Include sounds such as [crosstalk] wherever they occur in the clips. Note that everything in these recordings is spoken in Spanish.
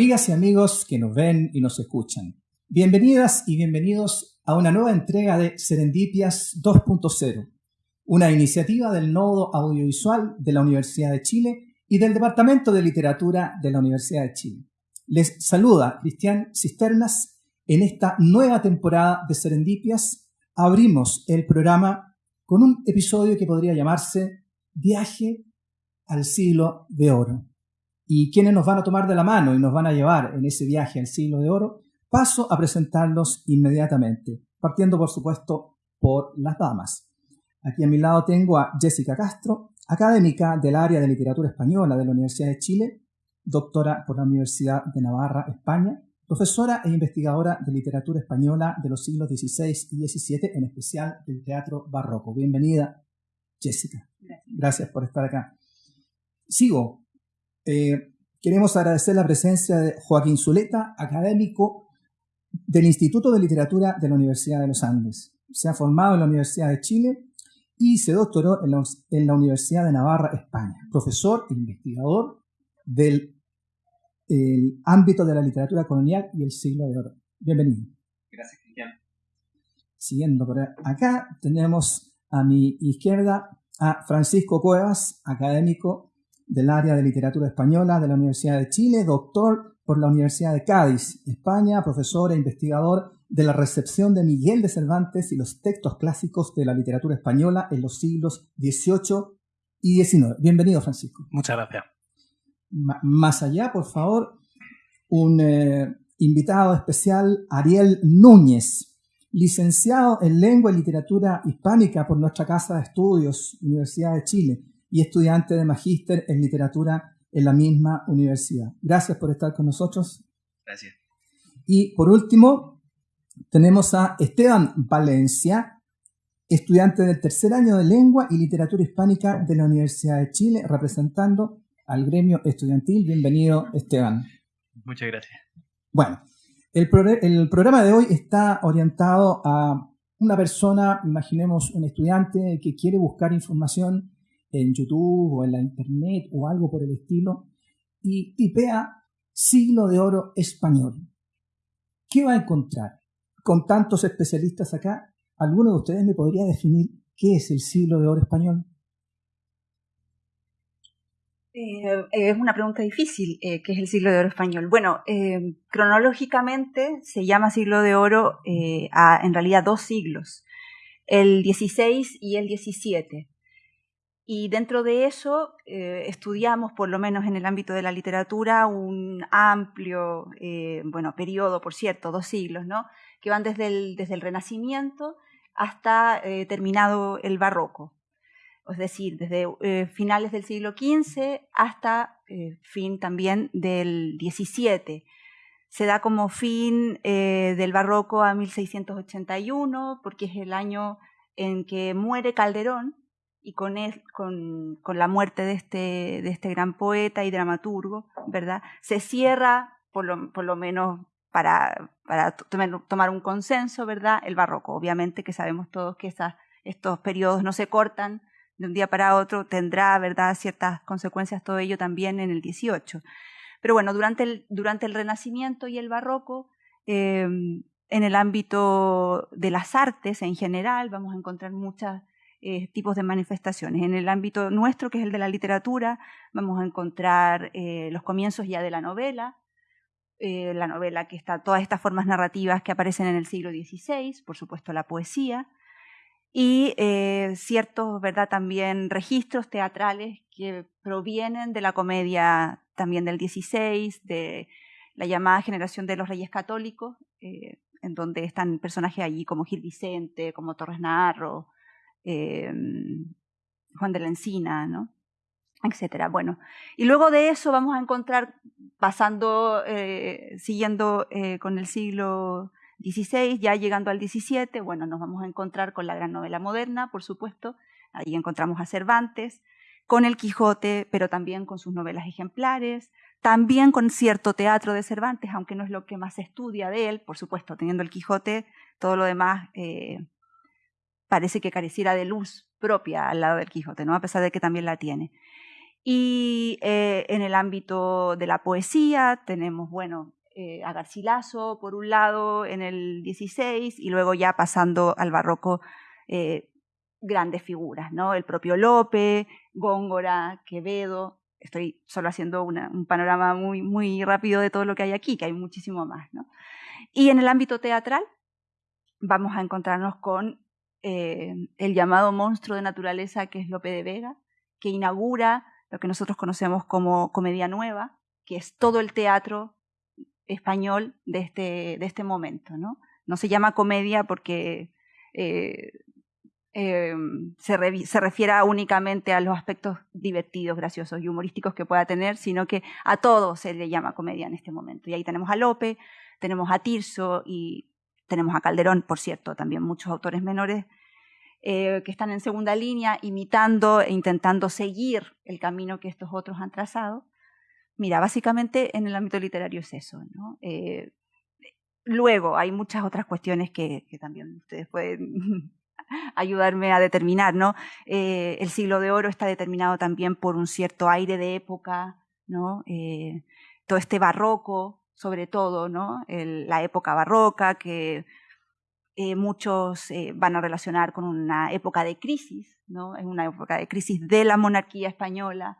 amigas y amigos que nos ven y nos escuchan. Bienvenidas y bienvenidos a una nueva entrega de Serendipias 2.0, una iniciativa del Nodo Audiovisual de la Universidad de Chile y del Departamento de Literatura de la Universidad de Chile. Les saluda Cristian Cisternas. En esta nueva temporada de Serendipias abrimos el programa con un episodio que podría llamarse Viaje al siglo de oro. ¿Y quienes nos van a tomar de la mano y nos van a llevar en ese viaje al siglo de oro? Paso a presentarlos inmediatamente, partiendo por supuesto por las damas. Aquí a mi lado tengo a Jessica Castro, académica del área de literatura española de la Universidad de Chile, doctora por la Universidad de Navarra, España, profesora e investigadora de literatura española de los siglos XVI y XVII, en especial del teatro barroco. Bienvenida, Jessica. Gracias, por estar acá. Sigo. Eh, queremos agradecer la presencia de Joaquín Zuleta, académico del Instituto de Literatura de la Universidad de los Andes. Se ha formado en la Universidad de Chile y se doctoró en la, Universidad de Navarra, España. Profesor e investigador del ámbito de la literatura colonial y el siglo de oro. Bienvenido. Gracias, Cristian. Siguiendo por acá, tenemos a mi izquierda a Francisco Cuevas, académico del área de literatura española de la Universidad de Chile, doctor por la Universidad de Cádiz, España, profesor e investigador de la recepción de Miguel de Cervantes y los textos clásicos de la literatura española en los siglos XVIII y XIX. Bienvenido, Francisco. Muchas gracias. más allá, por favor, un eh, invitado especial, Ariel Núñez, licenciado en Lengua y Literatura Hispánica por nuestra Casa de Estudios, Universidad de Chile, y estudiante de magíster en Literatura en la misma universidad. Gracias por estar con nosotros. Gracias. Y por último, tenemos a Esteban Valencia, estudiante del tercer año de Lengua y Literatura Hispánica de la Universidad de Chile, representando al gremio estudiantil. Bienvenido, Esteban. Muchas gracias. Bueno, el, el programa de hoy está orientado a una persona, imaginemos un estudiante que quiere buscar información en YouTube o en la Internet o algo por el estilo y tipea siglo de oro español. ¿Qué va a encontrar? con tantos especialistas acá, ¿alguno de ustedes me podría definir qué es el siglo de oro español? Eh, es una pregunta difícil, eh, ¿qué es el siglo de oro español? Bueno, eh, cronológicamente se llama siglo de oro a en realidad dos siglos, el 16 y el 17. Y dentro de eso estudiamos, por lo menos en el ámbito de la literatura, un amplio, bueno, periodo, por cierto, dos siglos, ¿no? que van desde el, desde el Renacimiento hasta eh, terminado el Barroco. Es decir, desde eh, finales del siglo XV hasta eh, fin también del XVII. Se da como fin del Barroco a 1681, porque es el año en que muere Calderón, y con, él, con, con, la muerte de este, de este gran poeta y dramaturgo, ¿verdad? Se cierra, por lo, por lo menos para, para tomar un consenso, ¿verdad? El barroco, obviamente que sabemos todos que estos periodos no se cortan de un día para otro, tendrá, ¿verdad?, ciertas consecuencias todo ello también en el 18. Pero bueno, durante el, durante el Renacimiento y el Barroco, em, en el ámbito de las artes en general, vamos a encontrar muchos eh, tipos de manifestaciones. En el ámbito nuestro, que es el de la literatura, vamos a encontrar eh, los comienzos ya de la novela, eh, la novela que está, todas estas formas narrativas que aparecen en el siglo XVI, por supuesto la poesía, y ciertos, ¿verdad?, también registros teatrales que provienen de la comedia también del XVI, de la llamada generación de los reyes católicos, en donde están personajes allí como Gil Vicente, como Torres Narro, Juan de la Encina, ¿no? etcétera. Bueno, y luego de eso vamos a encontrar, pasando, eh, siguiendo eh, con el siglo XVI, ya llegando al XVII, bueno, nos vamos a encontrar con la gran novela moderna, por supuesto, ahí encontramos a Cervantes, con el Quijote, pero también con sus novelas ejemplares, también con cierto teatro de Cervantes, aunque no es lo que más se estudia de él, por supuesto, teniendo el Quijote, todo lo demás eh, parece que careciera de luz propia al lado del Quijote, ¿no? a pesar de que también la tiene. Y eh, en el ámbito de la poesía tenemos, bueno, eh, a Garcilaso por un lado en el 16 y luego ya pasando al barroco eh, grandes figuras, ¿no? El propio Lope, Góngora, Quevedo. Estoy solo haciendo un panorama muy, muy rápido de todo lo que hay aquí, que hay muchísimo más, ¿no? Y en el ámbito teatral vamos a encontrarnos con el llamado monstruo de naturaleza que es Lope de Vega, que inaugura lo que nosotros conocemos como comedia nueva, que es todo el teatro español de este, de este momento. ¿no? no se llama comedia porque eh, eh, se, se, refiera únicamente a los aspectos divertidos, graciosos y humorísticos que pueda tener, sino que a todo se le llama comedia en este momento. Y ahí tenemos a Lope, tenemos a Tirso y tenemos a Calderón, por cierto, también muchos autores menores eh, que están en segunda línea, imitando e intentando seguir el camino que estos otros han trazado. Mira, básicamente en el ámbito literario es eso. ¿no? Eh, luego hay muchas otras cuestiones que, también ustedes pueden [laughs] ayudarme a determinar. ¿no? Eh, el siglo de oro está determinado también por un cierto aire de época, ¿no? todo este barroco, sobre todo, la época barroca que eh, muchos eh, van a relacionar con una época de crisis. Es una época de crisis de la monarquía española,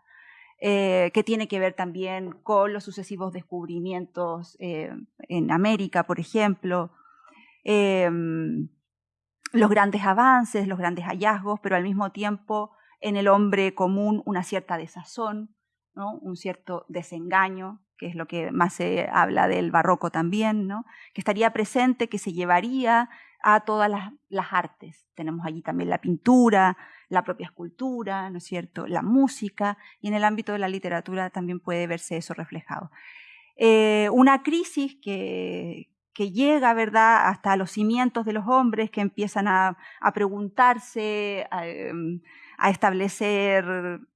eh, que tiene que ver también con los sucesivos descubrimientos en América, por ejemplo, em, los grandes avances, los grandes hallazgos, pero al mismo tiempo en el hombre común una cierta desazón, un cierto desengaño, que es lo que más se habla del barroco también, ¿no? que estaría presente, que se llevaría a todas las, artes. Tenemos allí también la pintura, la propia escultura, ¿no es cierto?, la música, y en el ámbito de la literatura también puede verse eso reflejado. Eh, una crisis que, llega, ¿verdad?, hasta los cimientos de los hombres que empiezan a, preguntarse, em, a, establecer,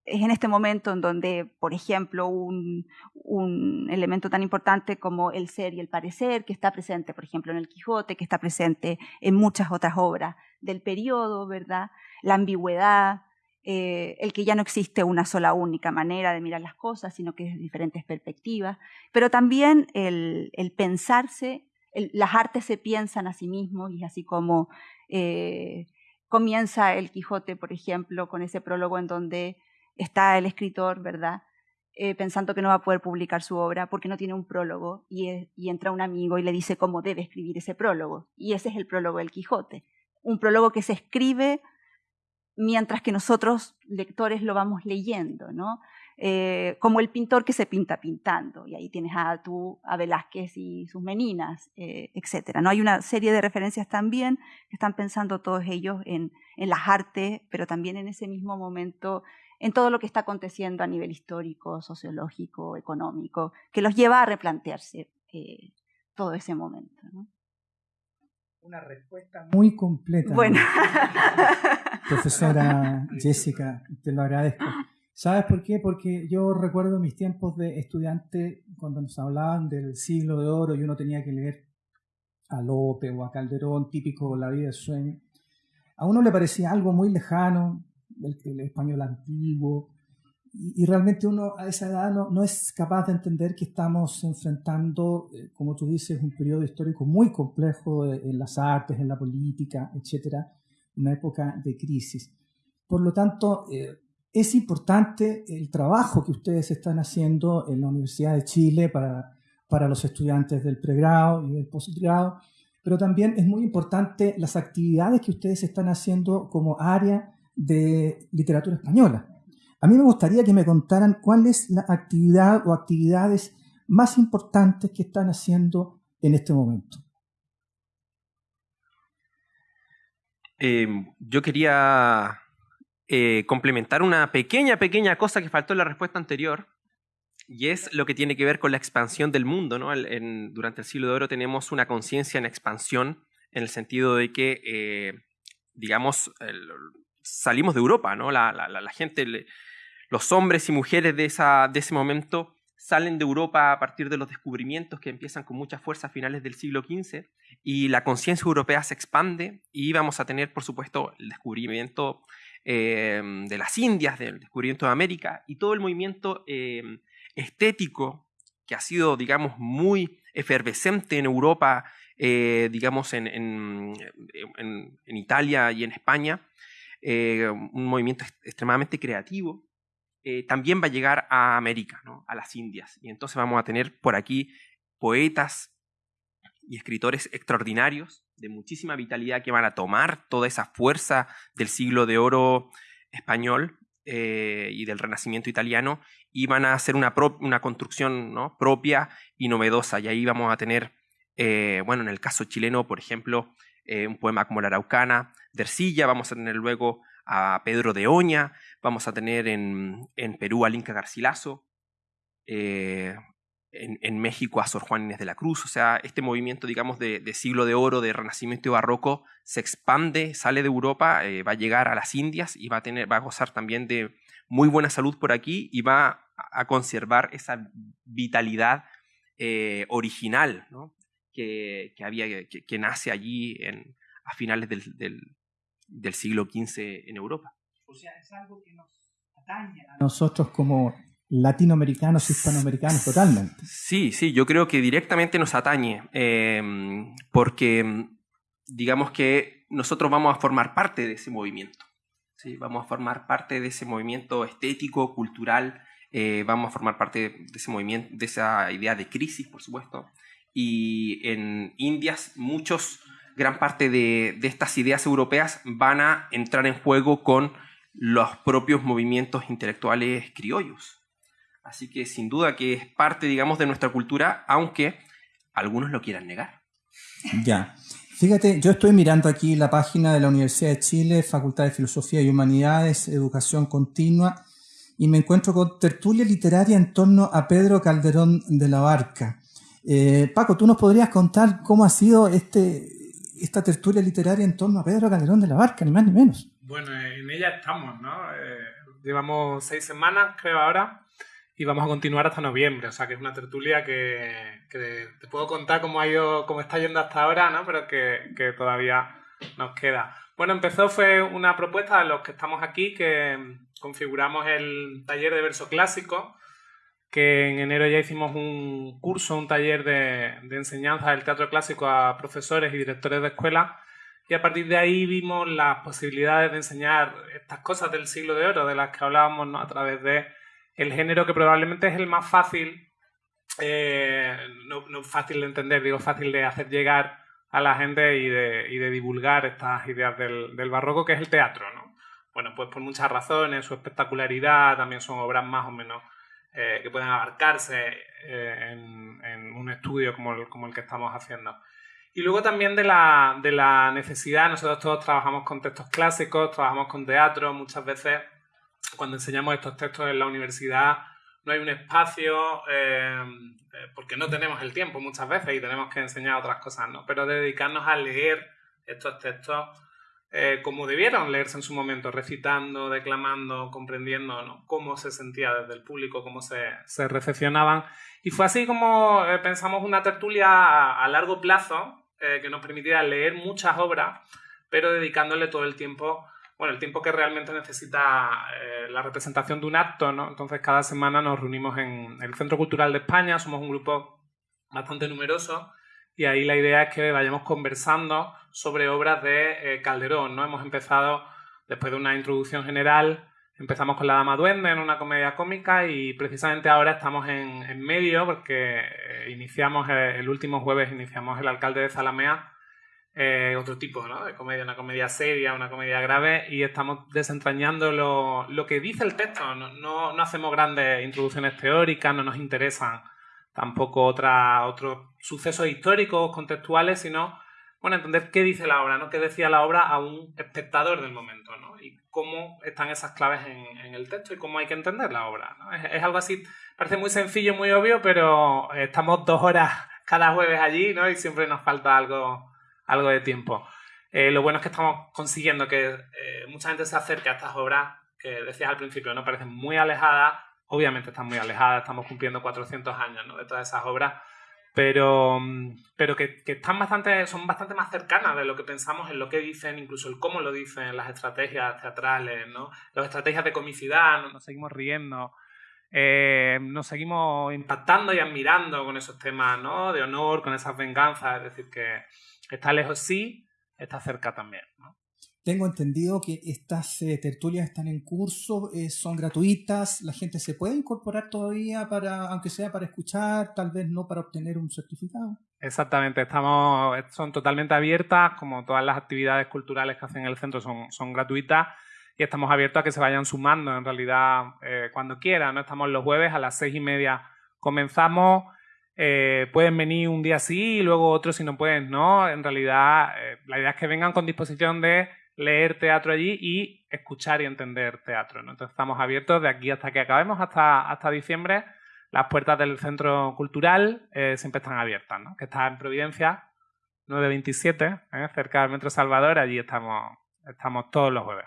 es en este momento en donde, por ejemplo, un, un, elemento tan importante como el ser y el parecer, que está presente, por ejemplo, en el Quijote, que está presente en muchas otras obras del periodo, ¿verdad?, la ambigüedad, eh, el que ya no existe una sola única manera de mirar las cosas, sino que es diferentes perspectivas, pero también el, el pensarse las artes se piensan a sí mismos y así como eh, comienza el Quijote, por ejemplo, con ese prólogo en donde está el escritor, ¿verdad? Eh, pensando que no va a poder publicar su obra porque no tiene un prólogo y, y, entra un amigo y le dice cómo debe escribir ese prólogo. Y ese es el prólogo del Quijote. Un prólogo que se escribe mientras que nosotros, lectores, lo vamos leyendo, ¿no? Eh, como el pintor que se pinta pintando, y ahí tienes a tú, a Velázquez y sus meninas, eh, etc. ¿no? Hay una serie de referencias también que están pensando todos ellos en, las artes, pero también en ese mismo momento en todo lo que está aconteciendo a nivel histórico, sociológico, económico, que los lleva a replantearse eh, todo ese momento. Una respuesta muy completa. Bueno. [laughs] Profesora Jessica, te lo agradezco. ¿Sabes por qué? Porque yo recuerdo mis tiempos de estudiante cuando nos hablaban del siglo de oro y uno tenía que leer a Lope o a Calderón, típico La vida de sueño. A uno le parecía algo muy lejano, el, español antiguo, y, realmente uno a esa edad no, no, es capaz de entender que estamos enfrentando, eh, como tú dices, un periodo histórico muy complejo eh, en las artes, en la política, etcétera, una época de crisis. Por lo tanto, eh, es importante el trabajo que ustedes están haciendo en la Universidad de Chile para, para los estudiantes del pregrado y del postgrado, pero también es muy importante las actividades que ustedes están haciendo como área de literatura española. A mí me gustaría que me contaran cuál es la actividad o actividades más importantes que están haciendo en este momento. Em, yo quería eh, complementar una pequeña, pequeña cosa que faltó en la respuesta anterior, y es lo que tiene que ver con la expansión del mundo. ¿no? durante el siglo de oro tenemos una conciencia en expansión, en el sentido de que, eh, digamos, salimos de Europa, ¿no? La, gente, los hombres y mujeres de, ese momento salen de Europa a partir de los descubrimientos que empiezan con mucha fuerza a finales del siglo XV y la conciencia europea se expande y vamos a tener, por supuesto, el descubrimiento em, de las Indias, del descubrimiento de América, y todo el movimiento em, estético que ha sido, digamos, muy efervescente en Europa, eh, digamos, en, en, Italia y en España, eh, un movimiento extremadamente creativo, eh, también va a llegar a América, ¿no? a las Indias. Y entonces vamos a tener por aquí poetas y escritores extraordinarios, de muchísima vitalidad, que van a tomar toda esa fuerza del siglo de oro español eh, y del renacimiento italiano y van a hacer una, una construcción ¿no? propia y novedosa. Y ahí vamos a tener, eh, bueno, en el caso chileno, por ejemplo, eh, un poema como La Araucana, de Ercilla, vamos a tener luego a Pedro de Oña, vamos a tener en, en Perú al Inca Garcilaso, en, México a Sor Juan Inés de la Cruz. O sea, este movimiento, digamos, de, siglo de oro, de renacimiento y barroco, se expande, sale de Europa, eh, va a llegar a las Indias y va a, tener, va a gozar también de muy buena salud por aquí y va a conservar esa vitalidad eh, original que, había, que, nace allí en, a finales del, del siglo XV en Europa. O sea, es algo que nos atañe a nosotros como latinoamericanos, hispanoamericanos, totalmente. Sí, sí, yo creo que directamente nos atañe, em, porque digamos que nosotros vamos a formar parte de ese movimiento. ¿sí? Vamos a formar parte de ese movimiento estético, cultural, eh, vamos a formar parte de ese movimiento, de esa idea de crisis, por supuesto. Y en Indias, muchos, gran parte de, de estas ideas europeas van a entrar en juego con los propios movimientos intelectuales criollos. Así que sin duda que es parte, digamos, de nuestra cultura, aunque algunos lo quieran negar. Ya. Fíjate, yo estoy mirando aquí la página de la Universidad de Chile, Facultad de Filosofía y Humanidades, Educación Continua, y me encuentro con tertulia literaria en torno a Pedro Calderón de la Barca. Eh, Paco, ¿tú nos podrías contar cómo ha sido este, esta tertulia literaria en torno a Pedro Calderón de la Barca, ni más ni menos? Bueno, en ella estamos, ¿no? Eh, llevamos seis semanas, creo ahora, y vamos a continuar hasta noviembre. O sea, que es una tertulia que, te puedo contar cómo ha ido, cómo está yendo hasta ahora, ¿no? Pero que, todavía nos queda. Bueno, empezó, fue una propuesta de los que estamos aquí, que configuramos el taller de verso clásico, que en enero ya hicimos un curso, un taller de, de enseñanza del teatro clásico a profesores y directores de escuela. Y a partir de ahí vimos las posibilidades de enseñar estas cosas del siglo de oro, de las que hablábamos ¿no? a través de el género que probablemente es el más fácil, eh, no, fácil de entender, digo fácil de hacer llegar a la gente y de, divulgar estas ideas del, barroco, que es el teatro. ¿no? Bueno, pues por muchas razones, su espectacularidad, también son obras más o menos eh, que pueden abarcarse eh, en, un estudio como el, como el que estamos haciendo. Y luego también de la, de la necesidad, nosotros todos trabajamos con textos clásicos, trabajamos con teatro, muchas veces cuando enseñamos estos textos en la universidad no hay un espacio, eh, eh, porque no tenemos el tiempo muchas veces y tenemos que enseñar otras cosas, ¿no? Pero dedicarnos a leer estos textos eh, como debieron leerse en su momento, recitando, declamando, comprendiendo cómo se sentía desde el público, cómo se, se recepcionaban. Y fue así como pensamos una tertulia a, a largo plazo que nos permitiera leer muchas obras, pero dedicándole todo el tiempo bueno, el tiempo que realmente necesita eh, la representación de un acto, ¿no? Entonces cada semana nos reunimos en el Centro Cultural de España, somos un grupo bastante numeroso y ahí la idea es que vayamos conversando sobre obras de eh, Calderón, ¿no? Hemos empezado, después de una introducción general, empezamos con La Dama Duende en una comedia cómica y precisamente ahora estamos en, medio porque eh, iniciamos, el último jueves iniciamos El Alcalde de Zalamea eh, otro tipo ¿no? de comedia, una comedia seria, una comedia grave, y estamos desentrañando lo, lo que dice el texto. No, no, no, hacemos grandes introducciones teóricas, no nos interesan tampoco otra, otros sucesos históricos, contextuales, sino bueno, entender qué dice la obra, ¿no? qué decía la obra a un espectador del momento, ¿no? y cómo están esas claves en, en el texto y cómo hay que entender la obra. Es, es algo así, parece muy sencillo, muy obvio, pero estamos dos horas cada jueves allí ¿no? y siempre nos falta algo algo de tiempo. Eh, lo bueno es que estamos consiguiendo que eh, mucha gente se acerque a estas obras que decías al principio, ¿no? Parecen muy alejadas, obviamente están muy alejadas, estamos cumpliendo 400 años ¿no? de todas esas obras, pero, pero que, están bastante, son bastante más cercanas de lo que pensamos en lo que dicen, incluso el cómo lo dicen, las estrategias teatrales, ¿no? las estrategias de comicidad, nos seguimos riendo, eh, nos seguimos impactando y admirando con esos temas ¿no? de honor, con esas venganzas, es decir, que está lejos sí, está cerca también. ¿no? Tengo entendido que estas eh, tertulias están en curso, eh, son gratuitas, la gente se puede incorporar todavía para, aunque sea para escuchar, tal vez no para obtener un certificado. Exactamente, estamos, son totalmente abiertas, como todas las actividades culturales que hacen en el centro son, son gratuitas y estamos abiertos a que se vayan sumando en realidad eh, cuando quieran. ¿no? Estamos los jueves a las seis y media comenzamos. Pueden venir un día sí y luego otro si no pueden, ¿no? En realidad, la idea es que vengan con disposición de leer teatro allí y escuchar y entender teatro. Entonces estamos abiertos de aquí hasta que acabemos, hasta, hasta diciembre. Las puertas del centro cultural eh, siempre están abiertas, ¿no? que está en Providencia, 927, ¿eh? cerca del Metro Salvador. Allí estamos, estamos todos los jueves.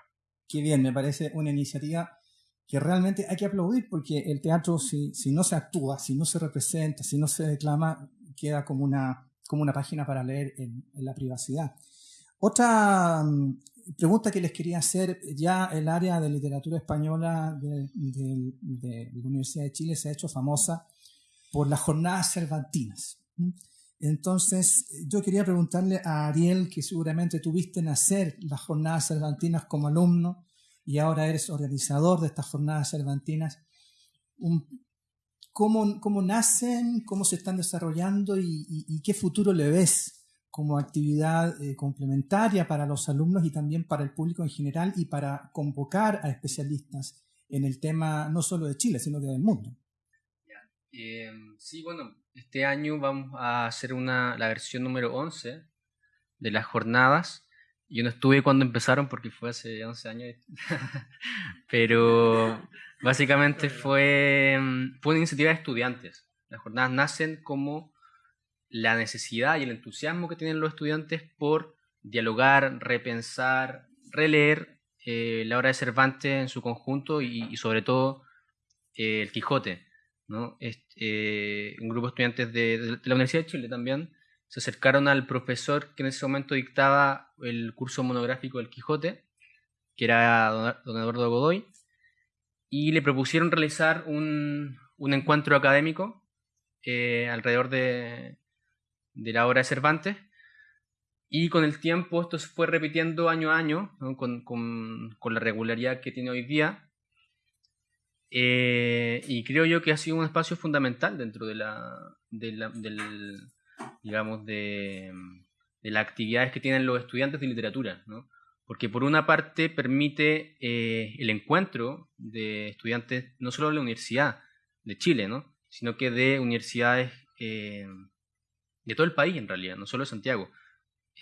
Qué bien, me parece una iniciativa que realmente hay que aplaudir porque el teatro, si, si no se actúa, si no se representa, si no se declama, queda como una, como una página para leer en, la privacidad. Otra mm, pregunta que les quería hacer, ya el área de literatura española de, la Universidad de Chile se ha hecho famosa por las jornadas cervantinas. Entonces, yo quería preguntarle a Ariel, que seguramente tuviste nacer las jornadas cervantinas como alumno y ahora eres organizador de estas jornadas cervantinas, ¿cómo, cómo nacen, cómo se están desarrollando y qué futuro le ves como actividad eh, complementaria para los alumnos y también para el público en general y para convocar a especialistas en el tema no solo de Chile, sino que del mundo. Eh, sí, bueno, este año vamos a hacer una, la versión número 11 de las jornadas. Yo no estuve cuando empezaron porque fue hace 11 años, [laughs] pero básicamente fue, mm, fue una iniciativa de estudiantes. Las jornadas nacen como la necesidad y el entusiasmo que tienen los estudiantes por dialogar, repensar, releer eh, la obra de Cervantes en su conjunto y, sobre todo eh, el Quijote. ¿no? Eh, un grupo de estudiantes de, la Universidad de Chile también se acercaron al profesor que en ese momento dictaba el curso monográfico del Quijote, que era don, Eduardo Godoy, y le propusieron realizar un, un encuentro académico alrededor de, de la obra de Cervantes. Y con el tiempo esto se fue repitiendo año a año, con, con, la regularidad que tiene hoy día. Eh, y creo yo que ha sido un espacio fundamental dentro de la, de la del, digamos, de, de, las actividades que tienen los estudiantes de literatura, ¿no? porque por una parte permite eh, el encuentro de estudiantes no solo de la Universidad de Chile, ¿no? sino que de universidades eh, de todo el país en realidad, no solo de Santiago.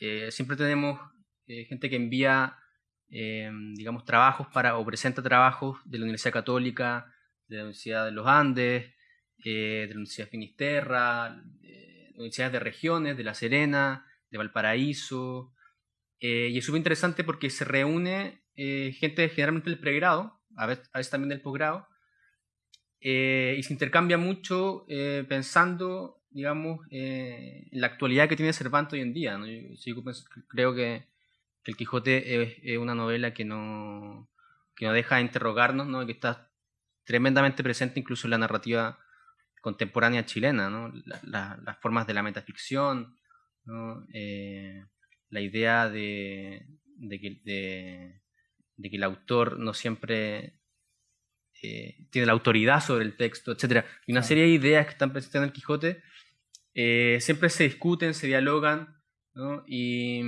Eh, siempre tenemos gente que envía, digamos, trabajos para, o presenta trabajos de la Universidad Católica, de la Universidad de los Andes, de la Universidad de Finisterra, universidades de regiones, de La Serena, de Valparaíso. y es súper interesante porque se reúne gente generalmente del pregrado, a veces, también del posgrado, y se intercambia mucho pensando digamos, eh, la actualidad que tiene Cervantes hoy en día. Yo, creo que, El Quijote es, una novela que no, que no deja de interrogarnos, ¿no? que está tremendamente presente incluso en la narrativa contemporánea chilena, ¿no? las formas de la metaficción, ¿no? Eh, la idea de, de, que, de, que, el autor no siempre eh, tiene la autoridad sobre el texto, etc. Y una serie de ideas que están presentes en el Quijote eh, siempre se discuten, se dialogan, ¿no? y,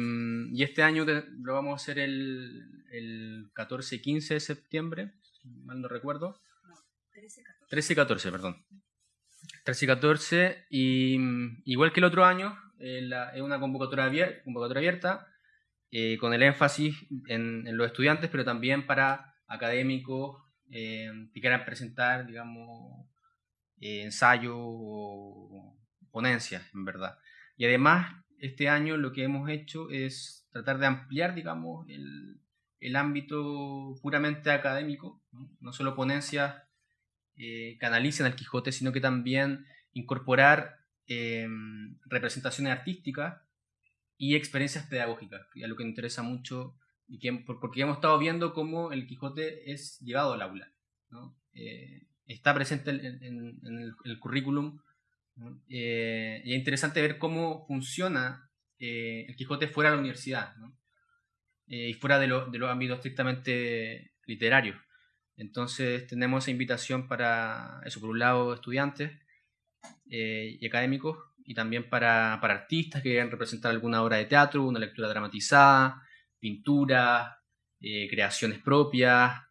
y, este año lo vamos a hacer el, el 14 y 15 de septiembre, mal no recuerdo. 13 y 14. perdón. 13 y 14, y mm, igual que el otro año, eh, es una convocatoria, convocatoria abierta eh, con el énfasis en, en, los estudiantes, pero también para académicos que quieran presentar, digamos, ensayos o ponencias, en verdad. Y además, este año lo que hemos hecho es tratar de ampliar, digamos, el, el ámbito puramente académico, no, solo ponencias eh, que analicen al Quijote, sino que también incorporar em, representaciones artísticas y experiencias pedagógicas, que es lo que me interesa mucho, y que, porque hemos estado viendo cómo el Quijote es llevado al aula. Eh, está presente en, el, currículum eh, y es interesante ver cómo funciona eh, el Quijote fuera de la universidad y fuera de, de, los ámbitos estrictamente literarios. Entonces tenemos esa invitación para, eso, por un lado, estudiantes y académicos, y también para, artistas que quieran representar alguna obra de teatro, una lectura dramatizada, pintura, creaciones propias,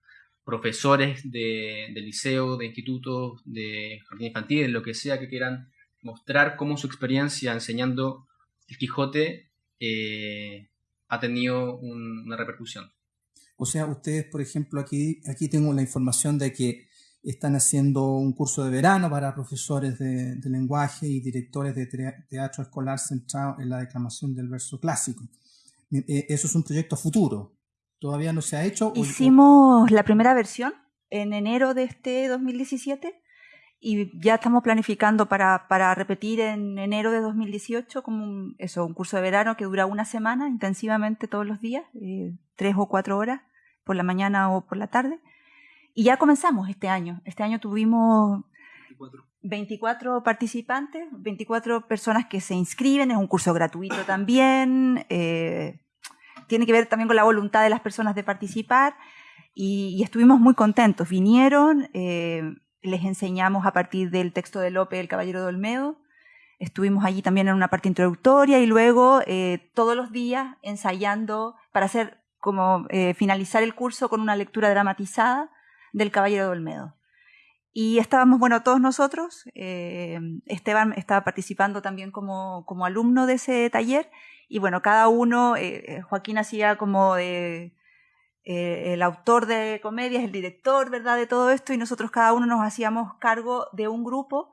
profesores de, liceo, de institutos, de jardín infantil, lo que sea que quieran mostrar cómo su experiencia enseñando el Quijote eh, ha tenido una repercusión. O sea, ustedes, por ejemplo, aquí, aquí tengo la información de que están haciendo un curso de verano para profesores de, lenguaje y directores de teatro escolar centrado en la declamación del verso clásico. Eh, eh, eso es un proyecto futuro. ¿Todavía no se ha hecho? Hicimos la primera versión en enero de este 2017 y ya estamos planificando para, para repetir en enero de 2018 como un, eso, un curso de verano que dura una semana intensivamente todos los días, eh, tres o cuatro horas por la mañana o por la tarde. Y ya comenzamos este año. Este año tuvimos 24, participantes, 24 personas que se inscriben, es un curso gratuito también. Eh, tiene que ver también con la voluntad de las personas de participar y, estuvimos muy contentos. Vinieron, eh, les enseñamos a partir del texto de Lope, El Caballero de Olmedo, estuvimos allí también en una parte introductoria y luego eh, todos los días ensayando para hacer como eh, finalizar el curso con una lectura dramatizada del Caballero de Olmedo. Y estábamos, bueno, todos nosotros, Esteban estaba participando también como, como alumno de ese taller y bueno, cada uno, eh, eh, Joaquín hacía como eh, el autor de comedias, el director, ¿verdad?, de todo esto, y nosotros cada uno nos hacíamos cargo de un grupo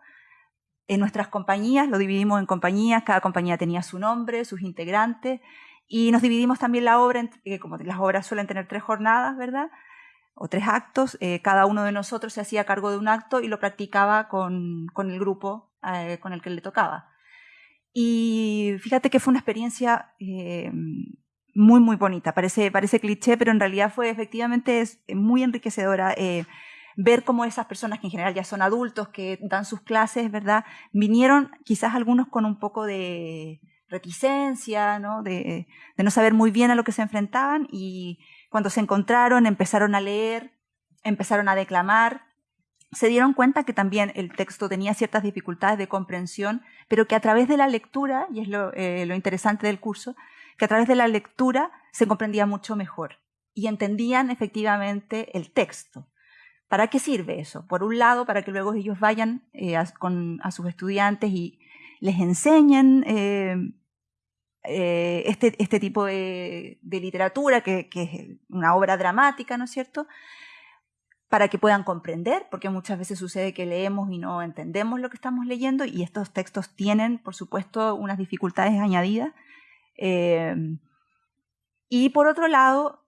en nuestras compañías, lo dividimos en compañías, cada compañía tenía su nombre, sus integrantes, y nos dividimos también la obra, como las obras suelen tener tres jornadas, ¿verdad?, o tres actos, cada uno de nosotros se hacía cargo de un acto y lo practicaba con, con el grupo con el que le tocaba. Y fíjate que fue una experiencia eh, muy, muy bonita. Parece, parece cliché, pero en realidad fue efectivamente es muy enriquecedora. Eh, ver cómo esas personas que en general ya son adultos, que dan sus clases, ¿verdad? Vinieron quizás algunos con un poco de reticencia, ¿no? De, no saber muy bien a lo que se enfrentaban y cuando se encontraron empezaron a leer, empezaron a declamar se dieron cuenta que también el texto tenía ciertas dificultades de comprensión, pero que a través de la lectura, y es eh, lo, interesante del curso, que a través de la lectura se comprendía mucho mejor y entendían efectivamente el texto. ¿Para qué sirve eso? Por un lado, para que luego ellos vayan eh, a, con, a sus estudiantes y les enseñen eh, este, este, tipo de, literatura, que, que, es una obra dramática, ¿no es cierto? para que puedan comprender, porque muchas veces sucede que leemos y no entendemos lo que estamos leyendo y estos textos tienen, por supuesto, unas dificultades añadidas. Eh, y por otro lado,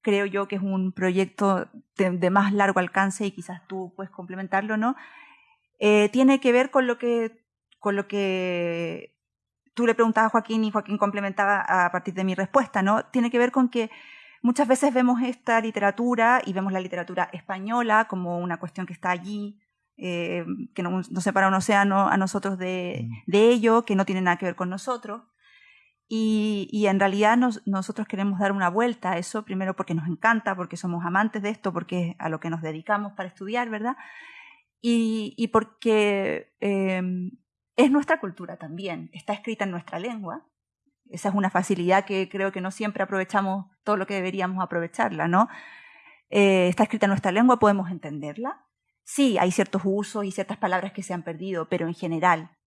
creo yo que es un proyecto de, más largo alcance y quizás tú puedes complementarlo, ¿no? Eh, tiene que ver con lo que, con lo que tú le preguntabas a Joaquín y Joaquín complementaba a partir de mi respuesta, ¿no? Tiene que ver con que Muchas veces vemos esta literatura y vemos la literatura española como una cuestión que está allí, eh, que no, separa un océano a nosotros de, mm. de, ello, que no tiene nada que ver con nosotros. Y, en realidad nosotros queremos dar una vuelta a eso, primero porque nos encanta, porque somos amantes de esto, porque es a lo que nos dedicamos para estudiar, ¿verdad? Y, porque eh, es nuestra cultura también, está escrita en nuestra lengua, esa es una facilidad que creo que no siempre aprovechamos todo lo que deberíamos aprovecharla, ¿no? Eh, está escrita en nuestra lengua, podemos entenderla. Sí, hay ciertos usos y ciertas palabras que se han perdido, pero en general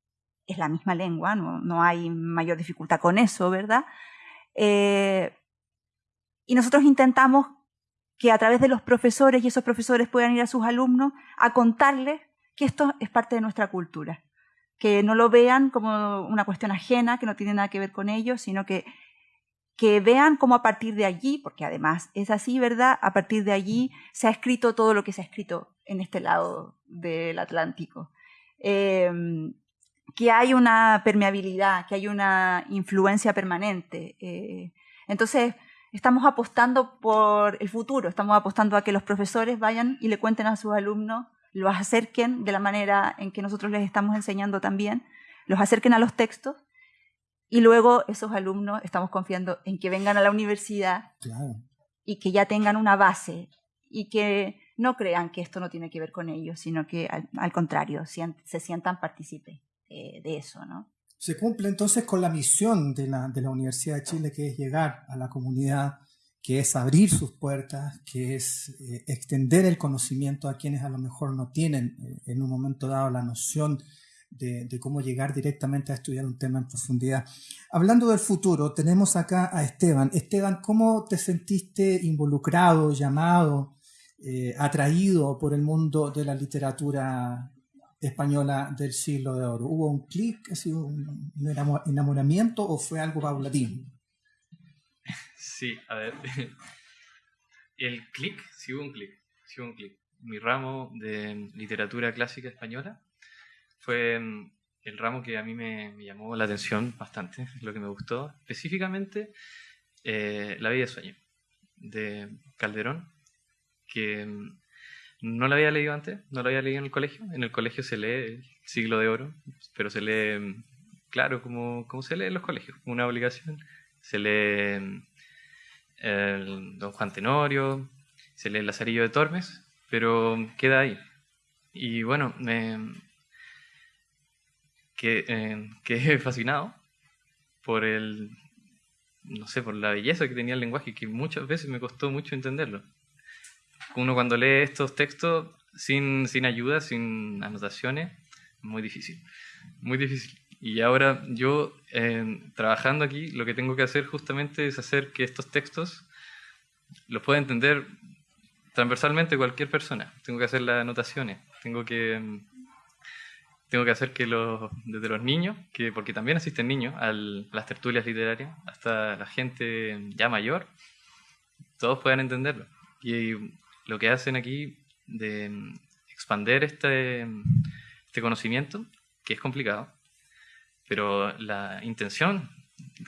es la misma lengua, no, hay mayor dificultad con eso, ¿verdad? Eh, y nosotros intentamos que a través de los profesores y esos profesores puedan ir a sus alumnos a contarles que esto es parte de nuestra cultura que no lo vean como una cuestión ajena, que no tiene nada que ver con ellos, sino que, que vean cómo a partir de allí, porque además es así, ¿verdad? A partir de allí se ha escrito todo lo que se ha escrito en este lado del Atlántico. Em, que hay una permeabilidad, que hay una influencia permanente. Eh, entonces, estamos apostando por el futuro, estamos apostando a que los profesores vayan y le cuenten a sus alumnos, los acerquen de la manera en que nosotros les estamos enseñando también, los acerquen a los textos y luego esos alumnos estamos confiando en que vengan a la universidad y que ya tengan una base y que no crean que esto no tiene que ver con ellos, sino que al, contrario, se sientan partícipes eh, de eso, ¿no? Se cumple entonces con la misión de la, de la Universidad de Chile, que es llegar a la comunidad, que es abrir sus puertas, que es eh, extender el conocimiento a quienes a lo mejor no tienen eh, en un momento dado la noción de, cómo llegar directamente a estudiar un tema en profundidad. Hablando del futuro, tenemos acá a Esteban. Esteban, ¿cómo te sentiste involucrado, llamado, atraído por el mundo de la literatura española del siglo de oro? ¿Hubo un clic, un enamoramiento o fue algo paulatino? Sí, a ver. [laughs] El clic, sí hubo un clic, sí hubo un clic. Mi ramo de literatura clásica española fue mm, el ramo que a mí me, llamó la atención bastante, [laughs] lo que me gustó, específicamente eh, La vida de sueño, de Calderón, que mm, no la había leído antes, no la había leído en el colegio. En el colegio se lee el siglo de oro, pero se lee, claro, como, como se lee en los colegios, una obligación. Se lee el Don Juan Tenorio, se lee el Lazarillo de Tormes, pero queda ahí. Y bueno, me, que, eh, quedé fascinado por el, no sé, por la belleza que tenía el lenguaje, que muchas veces me costó mucho entenderlo. Uno cuando lee estos textos sin, sin ayuda, sin anotaciones, muy difícil, muy difícil. Y ahora yo, eh, trabajando aquí, lo que tengo que hacer justamente es hacer que estos textos los pueda entender transversalmente cualquier persona. Tengo que hacer las anotaciones, tengo que tengo que hacer que los, desde los niños, que porque también asisten niños a las tertulias literarias, hasta la gente ya mayor, todos puedan entenderlo. Y lo que hacen aquí de expander este, este conocimiento, que es complicado, pero la intención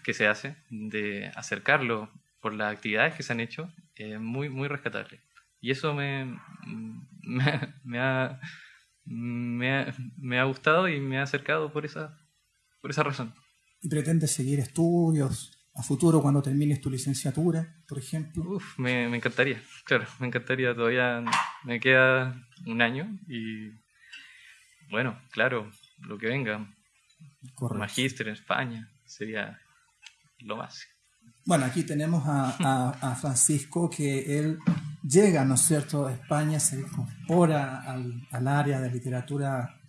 que se hace de acercarlo por las actividades que se han hecho es muy, muy rescatable. Y eso me, [laughs] me ha me ha, me ha gustado y me ha acercado por esa, por esa razón. ¿Y pretendes seguir estudios a futuro cuando termines tu licenciatura, por ejemplo? Uf, me, me, encantaría, claro, me encantaría. Todavía me queda un año y bueno, claro, lo que venga. Magíster en España sería lo más. Bueno, aquí tenemos a, a, Francisco, que él llega, ¿no es cierto?, a España, se incorpora al, al, área de literatura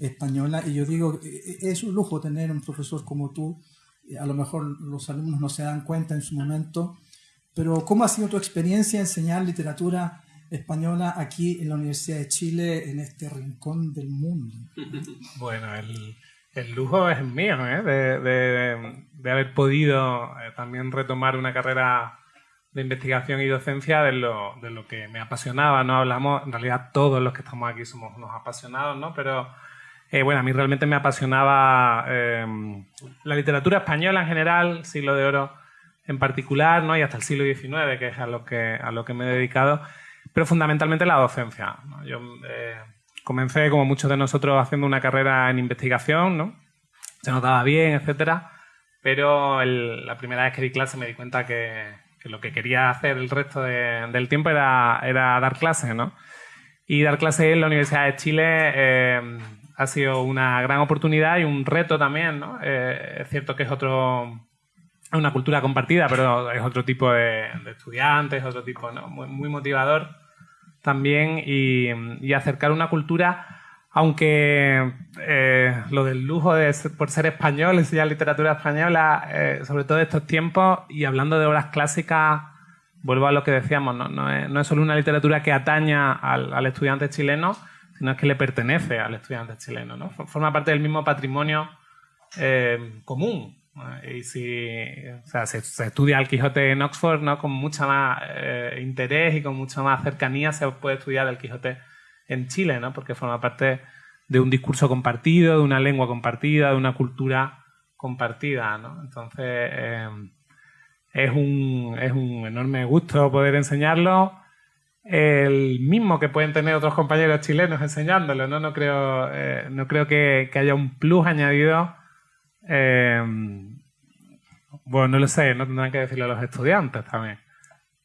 española, y yo digo, e, e, es un lujo tener un profesor como tú, a lo mejor los alumnos no se dan cuenta en su momento, pero ¿cómo ha sido tu experiencia enseñar literatura española aquí en la Universidad de Chile, en este rincón del mundo? [laughs] Bueno, el el lujo es mío, ¿eh? de, haber podido eh, también retomar una carrera de investigación y docencia de lo, que me apasionaba. No hablamos, en realidad todos los que estamos aquí somos unos apasionados, ¿no? Pero eh, bueno, a mí realmente me apasionaba em, la literatura española en general, siglo de oro en particular, ¿no? Y hasta el siglo XIX, que es a lo que, a lo que me he dedicado, pero fundamentalmente la docencia. Yo Comencé, como muchos de nosotros, haciendo una carrera en investigación, ¿no? Se notaba bien, etcétera, pero la primera vez que di clase me di cuenta que, lo que quería hacer el resto del tiempo era, era dar clases, ¿no? Y dar clases en la Universidad de Chile eh, ha sido una gran oportunidad y un reto también, ¿no? Eh, es cierto que es otro una cultura compartida, pero es otro tipo de, estudiantes, otro tipo, ¿no? muy motivador también y, acercar una cultura, aunque eh, lo del lujo de por ser español, [laughs] enseñar literatura española, eh, sobre todo estos tiempos, y hablando de obras clásicas, vuelvo a lo que decíamos, no, no, es, solo una literatura que ataña al, estudiante chileno, sino es que le pertenece al estudiante chileno, ¿no? forma parte del mismo patrimonio eh, común y si se, estudia el Quijote en Oxford ¿no? con mucha más eh, interés y con mucha más cercanía se puede estudiar el Quijote en Chile, ¿no? porque forma parte de un discurso compartido, de una lengua compartida, de una cultura compartida. ¿no? Entonces, eh, es, un, es un enorme gusto poder enseñarlo. El mismo que pueden tener otros compañeros chilenos enseñándolo, ¿no? No creo, eh, no creo que, haya un plus añadido. Eh, bueno, no lo sé, no tendrán que decirlo a los estudiantes también.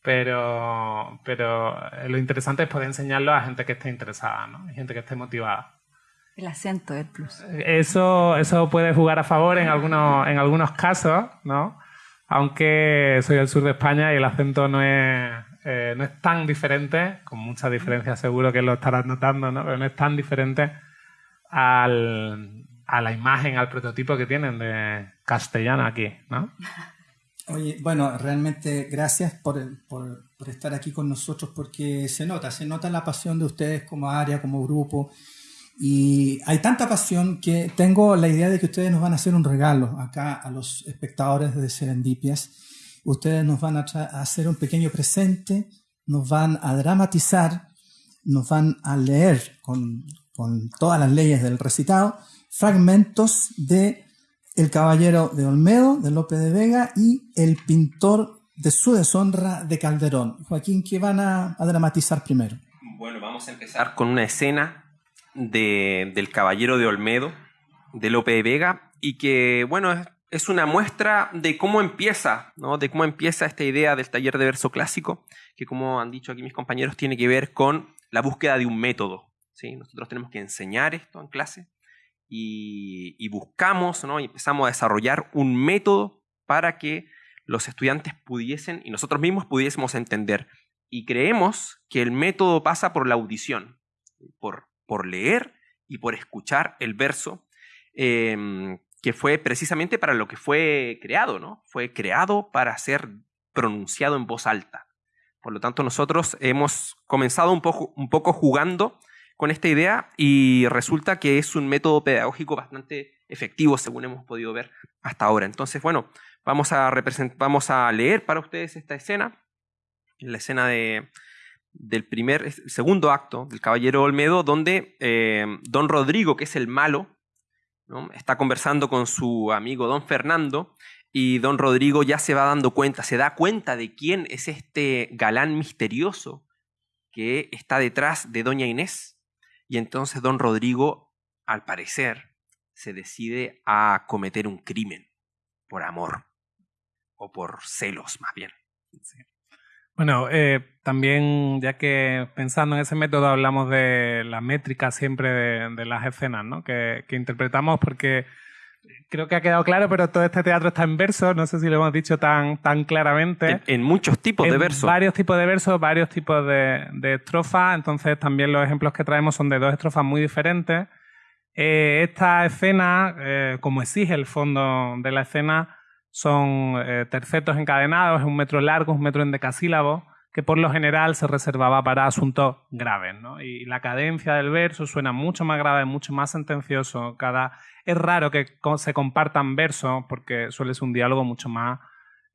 Pero, pero lo interesante es poder enseñarlo a gente que esté interesada, ¿no? gente que esté motivada. El acento es plus. Eso, eso puede jugar a favor en algunos, en algunos casos, ¿no? Aunque soy del sur de España y el acento no es, eh, no es tan diferente, con muchas diferencias seguro que lo estarás notando, ¿no? Pero no es tan diferente al, a la imagen, al prototipo que tienen de castellano aquí, ¿no? Oye, bueno, realmente gracias por, por, por, estar aquí con nosotros porque se nota, se nota la pasión de ustedes como área, como grupo. Y hay tanta pasión que tengo la idea de que ustedes nos van a hacer un regalo acá a los espectadores de Serendipias. Ustedes nos van a, hacer un pequeño presente, nos van a dramatizar, nos van a leer con, con todas las leyes del recitado fragmentos de El Caballero de Olmedo, de Lope de Vega, y El Pintor de su deshonra de Calderón. Joaquín, ¿qué van a, dramatizar primero? Bueno, vamos a empezar con una escena de, del Caballero de Olmedo, de Lope de Vega, y que, bueno, es, una muestra de cómo empieza, ¿no? de cómo empieza esta idea del taller de verso clásico, que como han dicho aquí mis compañeros, tiene que ver con la búsqueda de un método. ¿sí? Nosotros tenemos que enseñar esto en clase, y, buscamos ¿no? y empezamos a desarrollar un método para que los estudiantes pudiesen y nosotros mismos pudiésemos entender. Y creemos que el método pasa por la audición, por, por leer y por escuchar el verso, em, que fue precisamente para lo que fue creado, ¿no? Fue creado para ser pronunciado en voz alta. Por lo tanto, nosotros hemos comenzado un poco, un poco jugando con esta idea y resulta que es un método pedagógico bastante efectivo, según hemos podido ver hasta ahora. Entonces, bueno, vamos a, vamos a leer para ustedes esta escena, la escena de, del primer, segundo acto del Caballero Olmedo, donde eh, don Rodrigo, que es el malo, está conversando con su amigo don Fernando y don Rodrigo ya se va dando cuenta, se da cuenta de quién es este galán misterioso que está detrás de doña Inés y entonces don Rodrigo, al parecer, se decide a cometer un crimen por amor o por celos más bien. Bueno, eh, también ya que pensando en ese método hablamos de la métrica siempre de, las escenas ¿no? que, que interpretamos porque creo que ha quedado claro, pero todo este teatro está en verso, no sé si lo hemos dicho tan, tan claramente. En, muchos tipos de versos. Varios tipos de versos, varios tipos de, de, estrofas, entonces también los ejemplos que traemos son de dos estrofas muy diferentes. Eh, esta escena, eh, como exige el fondo de la escena, son eh, tercetos encadenados, es un metro largo, un metro en decasílabo que por lo general se reservaba para asuntos graves. ¿no? Y la cadencia del verso suena mucho más grave, mucho más sentencioso. Cada... Es raro que se compartan versos porque suele ser un diálogo mucho más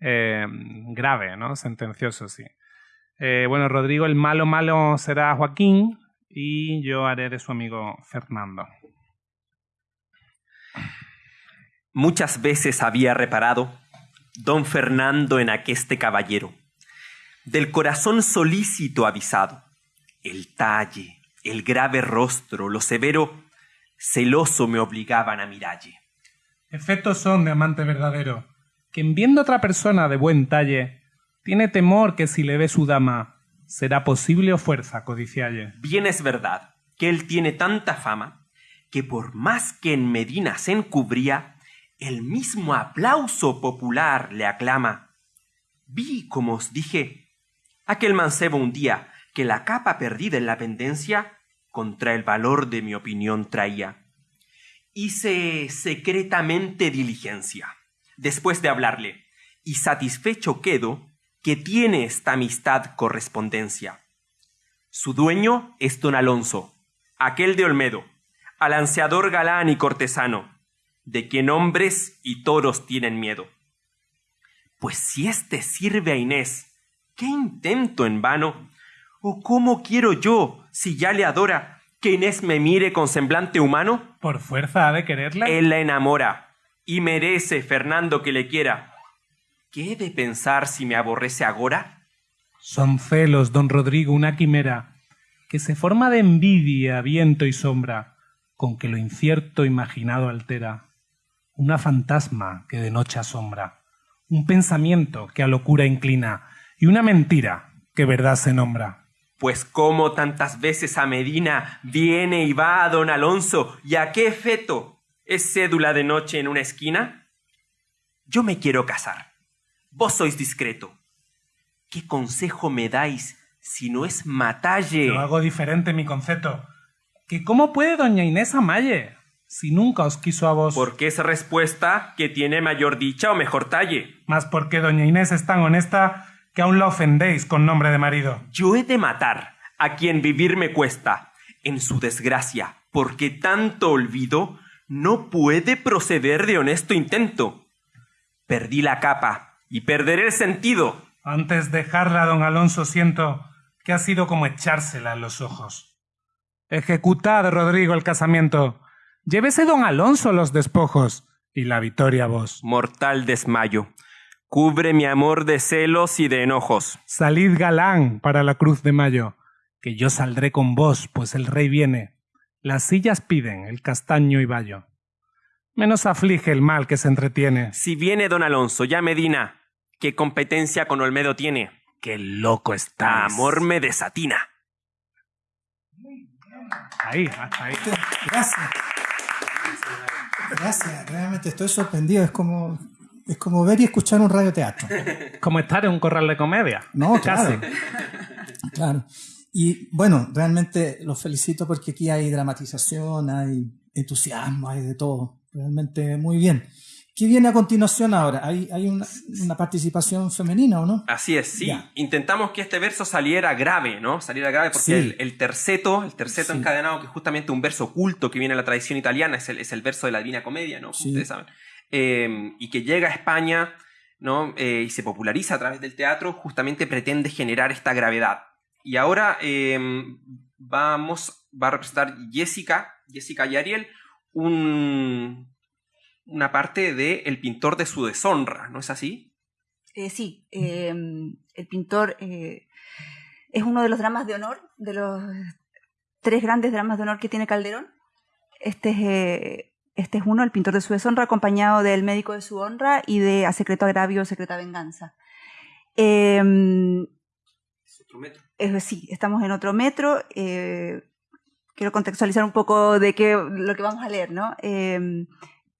eh, grave, ¿no? sentencioso, sí. Eh, bueno, Rodrigo, el malo malo será Joaquín y yo haré de su amigo Fernando. Muchas veces había reparado don Fernando en aqueste caballero del corazón solícito avisado, el talle, el grave rostro, lo severo, celoso me obligaban a miralle. Efectos son de amante verdadero, que en viendo otra persona de buen talle, tiene temor que si le ve su dama, será posible o fuerza codicialle. Bien es verdad que él tiene tanta fama, que por más que en Medina se encubría, el mismo aplauso popular le aclama. Vi, como os dije, aquel mancebo un día que la capa perdida en la pendencia contra el valor de mi opinión traía. Hice secretamente diligencia, después de hablarle, y satisfecho quedo que tiene esta amistad correspondencia. Su dueño es don Alonso, aquel de Olmedo, alanceador galán y cortesano, de quien hombres y toros tienen miedo. Pues si éste sirve a Inés ¿Qué intento en vano? ¿O cómo quiero yo, si ya le adora, que Inés me mire con semblante humano? ¿Por fuerza ha de quererla? Él la enamora y merece, Fernando, que le quiera. ¿Qué he de pensar si me aborrece agora? Son celos, don Rodrigo, una quimera, que se forma de envidia, viento y sombra, con que lo incierto imaginado altera. Una fantasma que de noche asombra, un pensamiento que a locura inclina, y una mentira que verdad se nombra. Pues como tantas veces a Medina viene y va a don Alonso, y a qué efecto es cédula de noche en una esquina? Yo me quiero casar. Vos sois discreto. ¿Qué consejo me dais si no es matalle? Yo hago diferente mi concepto. ¿Que cómo puede doña Inés amalle si nunca os quiso a vos? Porque es respuesta que tiene mayor dicha o mejor talle. Más porque doña Inés es tan honesta que aún la ofendéis con nombre de marido. Yo he de matar a quien vivir me cuesta en su desgracia, porque tanto olvido no puede proceder de honesto intento. Perdí la capa y perderé el sentido. Antes dejarla, don Alonso, siento que ha sido como echársela en los ojos. Ejecutad, Rodrigo, el casamiento. Llévese don Alonso los despojos y la victoria vos. Mortal desmayo. Cubre mi amor de celos y de enojos. Salid galán para la cruz de mayo, que yo saldré con vos, pues el rey viene las sillas piden el castaño y vallo. Menos aflige el mal que se entretiene. Si viene don Alonso, ya Medina, ¿qué competencia con Olmedo tiene? ¡Qué loco está! Amor me desatina. Ahí, ahí. Gracias. Gracias, realmente estoy sorprendido. Es como, es como ver y escuchar un radioteatro. Como estar en un corral de comedia. No, claro. Claro. Y bueno, realmente los felicito porque aquí hay dramatización, hay entusiasmo, hay de todo. Realmente muy bien. ¿Qué viene a continuación ahora? ¿Hay, hay una, participación femenina o no? Así es, sí. Intentamos que este verso saliera grave, ¿no? Saliera grave porque el, terceto, el terceto encadenado, que es justamente un verso oculto que viene de la tradición italiana, es el, es el verso de la Divina Comedia, ¿no? Como ustedes saben. Eh, y que llega a España, ¿no? Eh, y se populariza a través del teatro, justamente pretende generar esta gravedad. Y ahora em, vamos, va a representar Jessica, Jessica y Ariel, un, una parte de El pintor de su deshonra, ¿no es así? Eh, sí, em, el pintor eh, es uno de los dramas de honor, de los tres grandes dramas de honor que tiene Calderón. Este es, eh, este es uno, el pintor de su deshonra, acompañado del médico de su honra y de A secreto agravio, secreta venganza. Em, otro metro. Eh, sí, estamos en otro metro. Eh, quiero contextualizar un poco de qué, lo que vamos a leer, ¿no?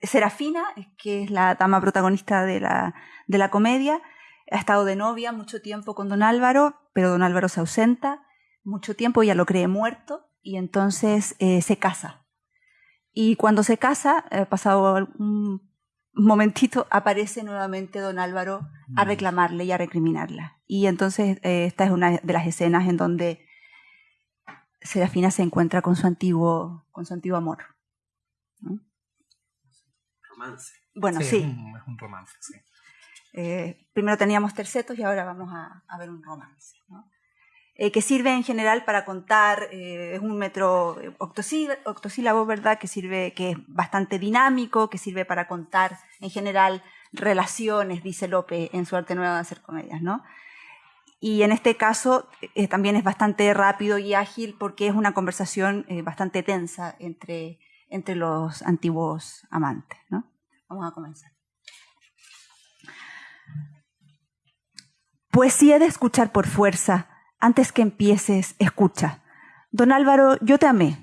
Serafina, que es la dama protagonista de la, de la comedia, ha estado de novia mucho tiempo con don Álvaro, pero don Álvaro se ausenta mucho tiempo, ella lo cree muerto y entonces eh, se casa. Y cuando se casa, pasado un momentito, aparece nuevamente don Álvaro a mm. reclamarle y a recriminarla. Y entonces eh, esta es una de las escenas en donde Serafina se encuentra con su antiguo, con su antiguo amor. Romance. Bueno, sí. Es un, romance, sí. Eh, primero teníamos tercetos y ahora vamos a, ver un romance. Eh, que sirve en general para contar, es un metro octosílabo, ¿verdad? Que sirve, que es bastante dinámico, que sirve para contar en general relaciones, dice Lope en su arte nueva de hacer comedias, ¿no? Y en este caso eh, también es bastante rápido y ágil porque es una conversación eh, bastante tensa entre, entre los antiguos amantes. ¿no? Vamos a comenzar. Pues si he de escuchar por fuerza, antes que empieces, escucha. Don Álvaro, yo te amé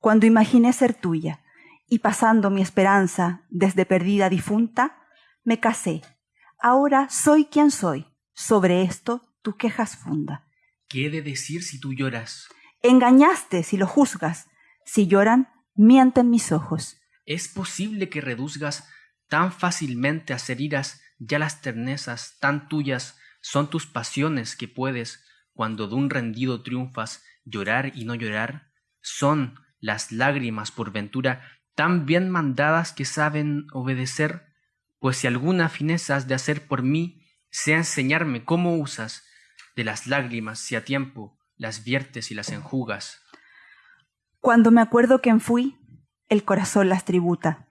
cuando imaginé ser tuya y pasando mi esperanza desde perdida difunta, me casé. Ahora soy quien soy. Sobre esto tu quejas funda. ¿Qué he de decir si tú lloras? Engañaste si lo juzgas. Si lloran, mienten mis ojos. ¿Es posible que reduzgas tan fácilmente a ser iras ya las ternezas tan tuyas son tus pasiones que puedes, cuando de un rendido triunfas, llorar y no llorar? ¿Son las lágrimas por ventura tan bien mandadas que saben obedecer? Pues si alguna fineza has de hacer por mí, sea enseñarme cómo usas de las lágrimas si a tiempo las viertes y las enjugas. Cuando me acuerdo quién fui, el corazón las tributa.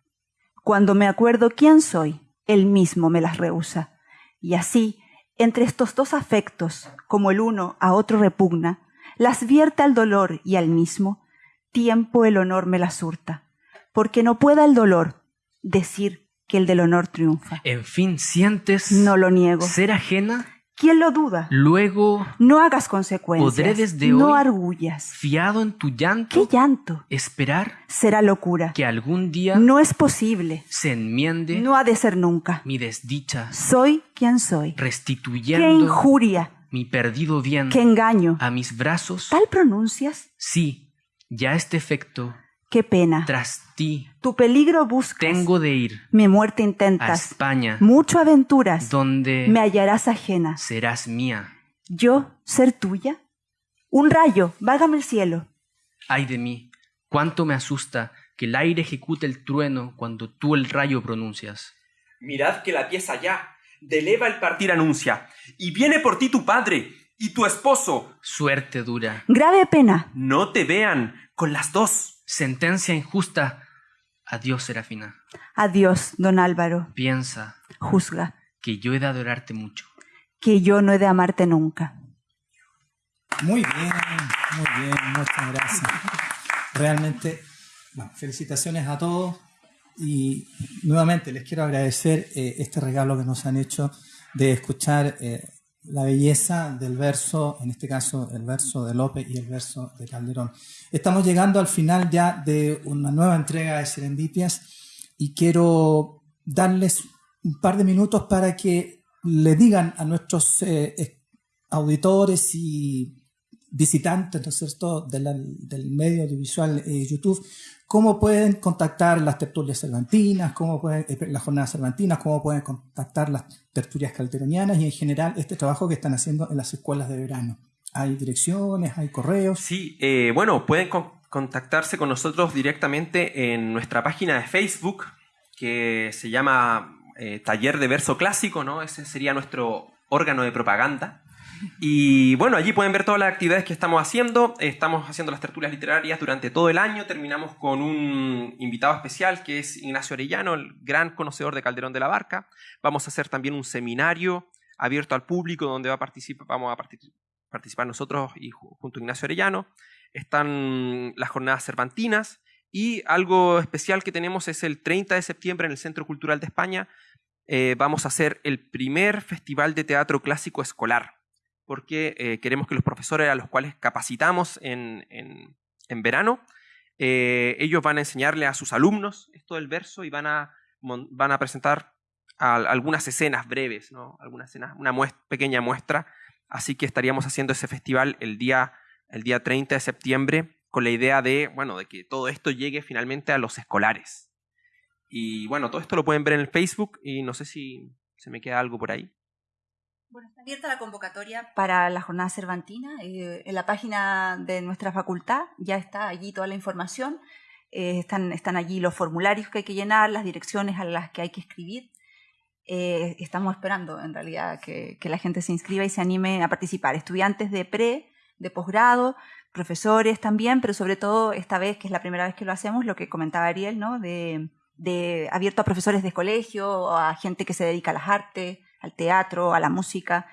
Cuando me acuerdo quién soy, él mismo me las rehúsa. Y así, entre estos dos afectos, como el uno a otro repugna, las vierte al dolor y al mismo tiempo el honor me las hurta, porque no pueda el dolor decir que el del honor triunfa. En fin, sientes No lo niego. ser ajena, ¿Quién lo duda? luego, No hagas consecuencias. Podré desde no hoy- arguyas. fiado en tu llanto, ¿Qué llanto? esperar Será locura. que algún día No es posible. se enmiende No ha de ser nunca. mi desdicha, Soy quien soy. Qué restituyendo injuria. mi perdido bien Qué engaño. a mis brazos. ¿Tal pronuncias? Sí, ya este efecto, Qué pena. tras ti, Tu peligro buscas. tengo de ir Mi muerte a intentas. España, Mucho aventuras. donde Me hallarás ajena. serás mía. ¿Yo ser tuya? Un rayo, vágame el cielo. Ay de mí, cuánto me asusta que el aire ejecute el trueno cuando tú el rayo pronuncias. Mirad que la pieza ya, de leva el partir anuncia, y viene por ti tu padre y tu esposo. Suerte dura, Grave pena. No te vean con las dos. Sentencia injusta. Adiós, Serafina. Adiós, don Álvaro. Piensa Juzga que yo he de adorarte mucho. que yo no he de amarte nunca. Muy bien, muy bien, muchas gracias. Realmente, bueno, felicitaciones a todos y nuevamente les quiero agradecer eh, este regalo que nos han hecho de escuchar eh, la belleza del verso, en este caso el verso de López y el verso de Calderón. Estamos llegando al final ya de una nueva entrega de Serendipias y quiero darles un par de minutos para que le digan a nuestros eh, es- auditores y visitantes, ¿no es cierto?, del medio audiovisual eh, YouTube, cómo pueden contactar las tertulias cervantinas, cómo eh, las jornadas cervantinas, cómo pueden contactar las tertulias calderonianas y en general este trabajo que están haciendo en las escuelas de verano. Hay direcciones, hay correos. Sí, eh, bueno, pueden con- contactarse con nosotros directamente en nuestra página de Facebook, que se llama eh, Taller de Verso Clásico, ¿no? Ese sería nuestro órgano de propaganda. Y bueno, allí pueden ver todas las actividades que estamos haciendo. Estamos haciendo las tertulias literarias durante todo el año. Terminamos con un invitado especial que es Ignacio Arellano, el gran conocedor de Calderón de la Barca. Vamos a hacer también un seminario abierto al público donde va vamos a participar nosotros y ju- junto a Ignacio Arellano. Están las jornadas cervantinas y algo especial que tenemos es el 30 de septiembre en el Centro Cultural de España. eh, vamos a hacer el primer festival de teatro clásico escolar, porque eh, queremos que los profesores a los cuales capacitamos en, en- verano, eh, ellos van a enseñarle a sus alumnos esto del verso y van a, van a presentar al- algunas escenas breves, ¿no? algunas escenas, una pequeña muestra Así que estaríamos haciendo ese festival el día, el día 30 de septiembre con la idea de, bueno, de que todo esto llegue finalmente a los escolares. Y bueno, todo esto lo pueden ver en el Facebook y no sé si se me queda algo por ahí. Bueno, está abierta la convocatoria para la jornada cervantina. eh, en la página de nuestra facultad ya está allí toda la información. eh, están, están allí los formularios que hay que llenar, las direcciones a las que hay que escribir. Eh, estamos esperando, en realidad, que, que la gente se inscriba y se anime a participar. Estudiantes de pre, de posgrado, profesores también, pero sobre todo esta vez, que es la primera vez que lo hacemos, lo que comentaba Ariel, ¿no? De, de abierto a profesores de colegio, a gente que se dedica a las artes, al teatro, a la música.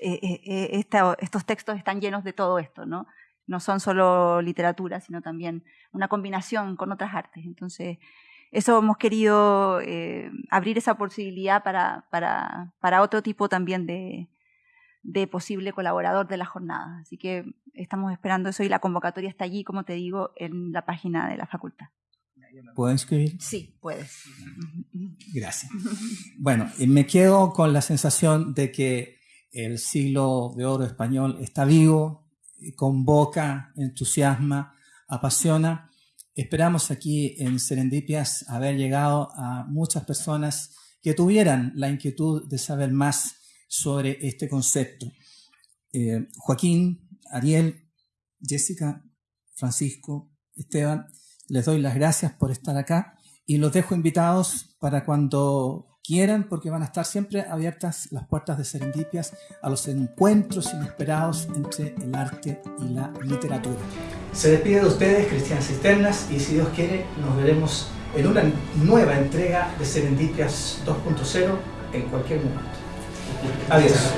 Eh, eh, eh, estos textos están llenos de todo esto, ¿no? No son solo literatura, sino también una combinación con otras artes. Entonces, eso hemos querido abrir esa posibilidad para, para, para otro tipo también de, de posible colaborador de la jornada. Así que estamos esperando eso y la convocatoria está allí, como te digo, en la página de la facultad. ¿Puedo inscribir? Sí, puedes. Gracias. Bueno, y me quedo con la sensación de que el siglo de oro español está vivo, convoca, entusiasma, apasiona. Esperamos aquí en Serendipias haber llegado a muchas personas que tuvieran la inquietud de saber más sobre este concepto. Eh, Joaquín, Ariel, Jessica, Francisco, Esteban, les doy las gracias por estar acá y los dejo invitados para cuando quieran, porque van a estar siempre abiertas las puertas de Serendipias a los encuentros inesperados entre el arte y la literatura. Se despide de ustedes Cristian Cisternas y si Dios quiere nos veremos en una nueva entrega de Serendipias 2.0 en cualquier momento. Adiós.